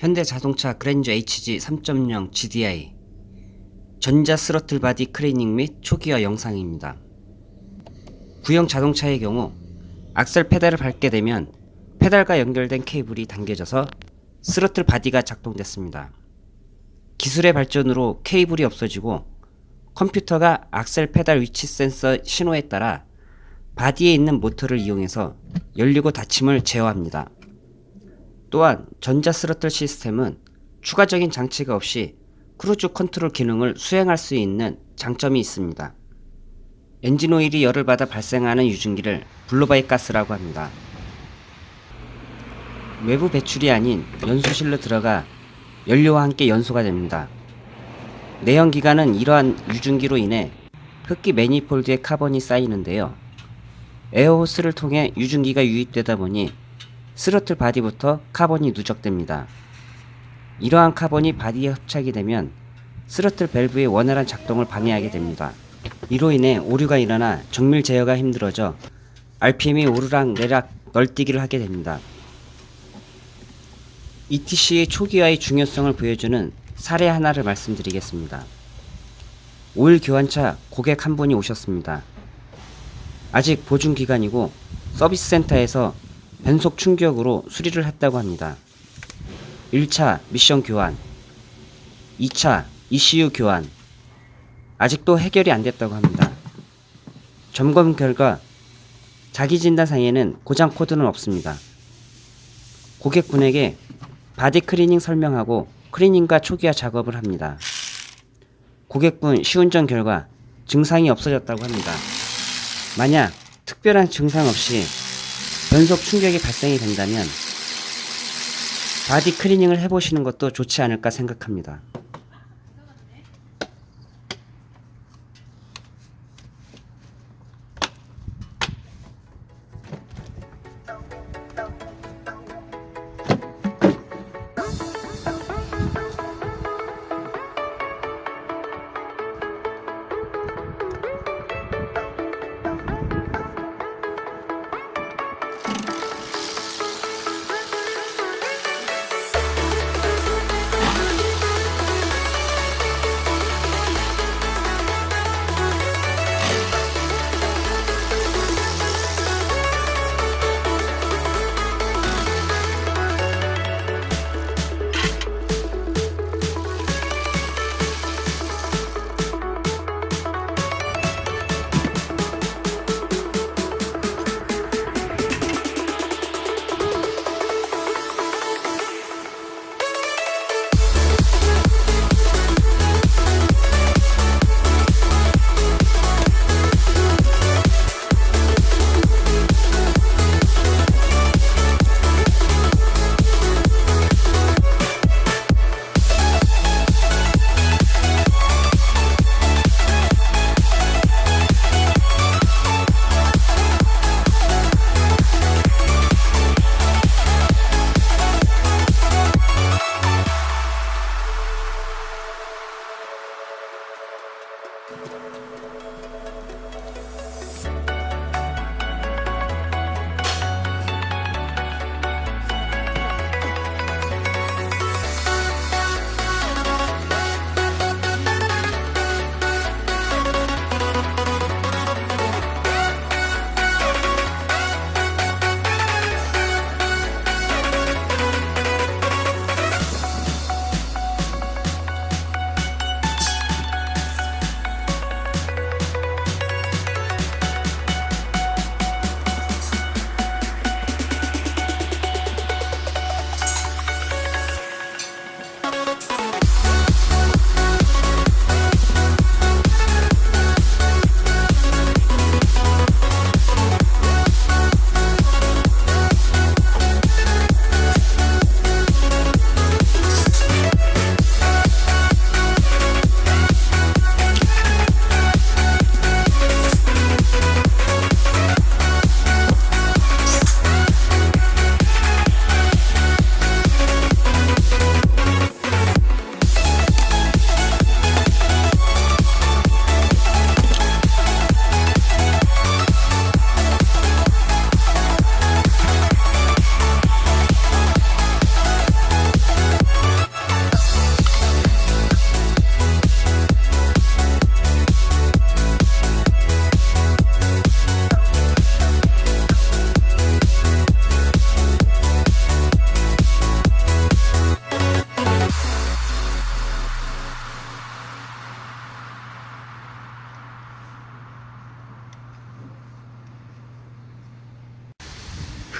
현대자동차 그랜저 HG 3.0 GDI 전자 throttle body 클리닝 및 초기화 영상입니다. 구형 자동차의 경우 악셀 페달을 밟게 되면 페달과 연결된 케이블이 당겨져서 throttle body가 작동됐습니다. 기술의 발전으로 케이블이 없어지고 컴퓨터가 악셀 페달 위치 센서 신호에 따라 body에 있는 모터를 이용해서 열리고 닫힘을 제어합니다. 또한 전자 스로틀 시스템은 추가적인 장치가 없이 크루즈 컨트롤 기능을 수행할 수 있는 장점이 있습니다. 엔진 오일이 열을 받아 발생하는 유증기를 blow-by 가스라고 합니다. 외부 배출이 아닌 연소실로 들어가 연료와 함께 연소가 됩니다. 내연기관은 이러한 유증기로 인해 흡기 manifold에 카본이 쌓이는데요. air hose를 통해 유증기가 유입되다 보니 throttle body부터 카본이 누적됩니다. 이러한 카본이 body에 흡착이 되면 스로틀 밸브의 원활한 작동을 방해하게 됩니다. 이로 인해 오류가 일어나 정밀 제어가 힘들어져 RPM이 오르락 내락 널뛰기를 하게 됩니다. ETC의 초기화의 중요성을 보여주는 사례 하나를 말씀드리겠습니다. 오일 교환차 고객 한 분이 오셨습니다. 아직 보증 기간이고 서비스 센터에서 변속 충격으로 수리를 했다고 합니다. 1차 미션 교환, 2차 ECU 교환, 아직도 해결이 안 됐다고 합니다. 점검 결과 자기 진단상에는 고장 코드는 없습니다. 고객분에게 body cleaning 설명하고 cleaning과 초기화 작업을 합니다. 고객분 시운전 결과 증상이 없어졌다고 합니다. 만약 특별한 증상 없이 변속 충격이 발생이 된다면 body cleaning을 해보시는 것도 좋지 않을까 생각합니다.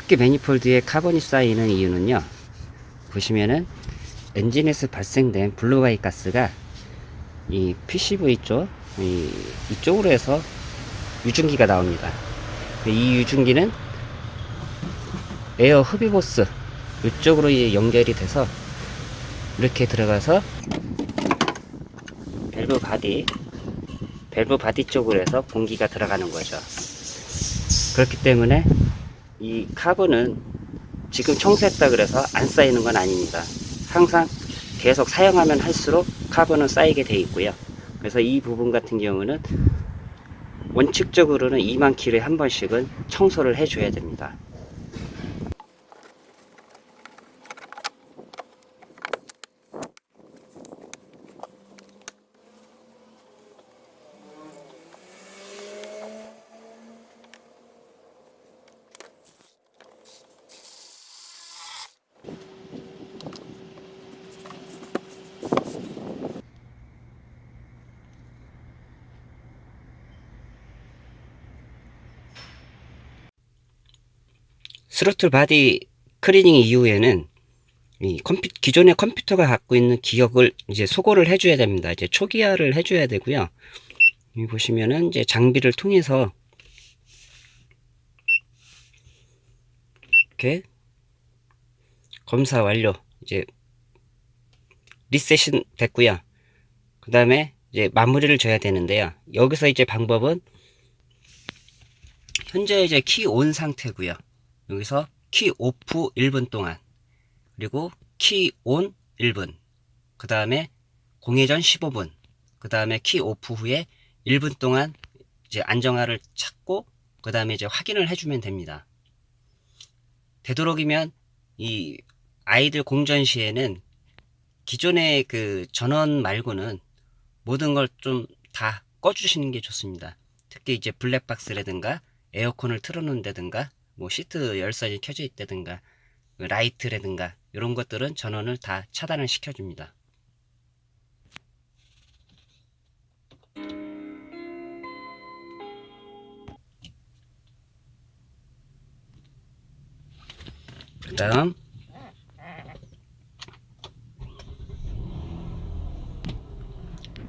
흡기 manifold에 카본이 쌓이는 이유는요. 보시면은 엔진에서 발생된 blow-by 가스가 이 PCV 쪽, 이, 이쪽으로 해서 유증기가 나옵니다. 이 유증기는 에어 흡입호스 이쪽으로 이 연결이 돼서 이렇게 들어가서 밸브 body 밸브 body 쪽으로 해서 공기가 들어가는 거죠. 그렇기 때문에 이 카본은 지금 청소했다 그래서 안 쌓이는 건 아닙니다. 항상 계속 사용하면 할수록 카본은 쌓이게 돼 있고요. 그래서 이 부분 같은 경우는 원칙적으로는 2만 킬로에 한 번씩은 청소를 해줘야 됩니다. throttle body cleaning 이후에는 이 컴퓨, 기존의 컴퓨터가 갖고 있는 기억을 이제 소거를 해줘야 됩니다. 이제 초기화를 해줘야 되고요. 여기 보시면은 이제 장비를 통해서 이렇게 검사 완료. 이제 리셋이 됐고요. 그 다음에 이제 마무리를 줘야 되는데요. 여기서 이제 방법은 현재 이제 key on 상태고요. 여기서 key off 1분 동안 그리고 key on 1분 그 다음에 공회전 15분 그 다음에 key off 후에 1분 동안 이제 안정화를 찾고 그 다음에 이제 확인을 해주면 됩니다. 되도록이면 이 idle 공전 시에는 기존의 그 전원 말고는 모든 걸 좀 다 꺼주시는 게 좋습니다. 특히 이제 블랙박스라든가 에어컨을 틀어놓는다든가 뭐 시트 열선이 켜져 있다든가 라이트라든가 이런 것들은 전원을 다 차단을 시켜줍니다. 그 다음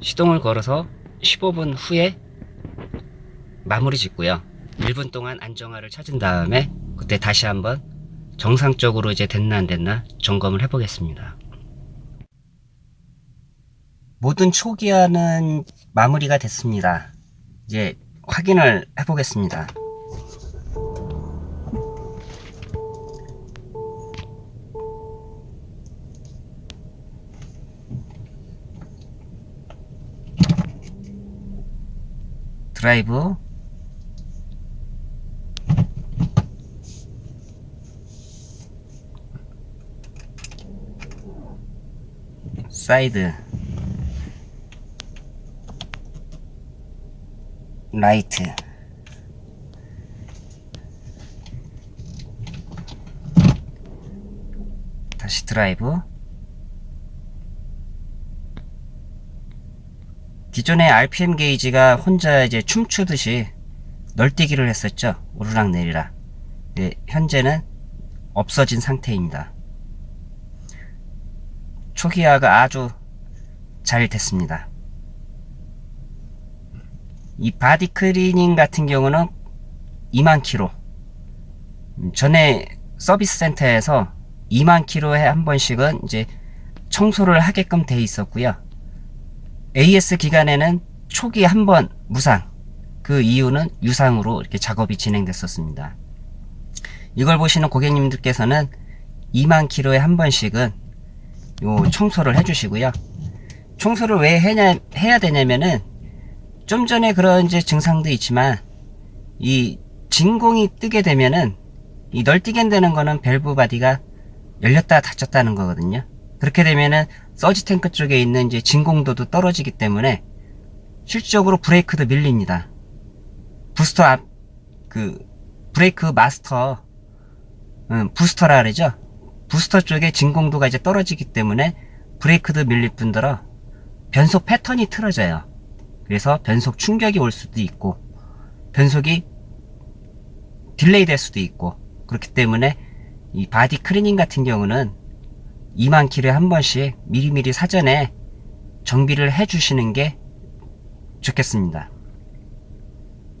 시동을 걸어서 15분 후에 마무리 짓고요. 1분 동안 안정화를 찾은 다음에 그때 다시 한번 정상적으로 이제 됐나 안 됐나 점검을 해 보겠습니다. 모든 초기화는 마무리가 됐습니다. 이제 확인을 해 보겠습니다. 드라이브 사이드. 라이트. 다시 드라이브. 기존의 RPM 게이지가 혼자 이제 춤추듯이 널뛰기를 했었죠. 오르락 내리락. 네, 현재는 없어진 상태입니다 초기화가 아주 잘 됐습니다. 이 body cleaning 같은 경우는 2만 키로 전에 서비스 센터에서 2만 키로에 한 번씩은 이제 청소를 하게끔 돼 있었고요. AS 기간에는 초기 한 번 무상 그 이유는 유상으로 이렇게 작업이 진행됐었습니다. 이걸 보시는 고객님들께서는 2만 키로에 한 번씩은 요 청소를 해주시고요. 청소를 왜 해냐, 해야 되냐면은 좀 전에 그런 이제 증상도 있지만 이 진공이 뜨게 되면은 이 널뛰게 되는 거는 밸브 body가 열렸다 닫혔다는 거거든요. 그렇게 되면은 서지 탱크 쪽에 있는 이제 진공도도 떨어지기 때문에 실질적으로 브레이크도 밀립니다. 부스터 앞, 그, 브레이크 마스터, 음, 부스터라 그러죠? 부스터 쪽에 진공도가 이제 떨어지기 때문에 브레이크도 밀릴 뿐더러 변속 패턴이 틀어져요. 그래서 변속 충격이 올 수도 있고 변속이 delay 될 수도 있고 그렇기 때문에 이 body cleaning 같은 경우는 2만 킬에 한 번씩 미리미리 사전에 정비를 해 주시는 게 좋겠습니다.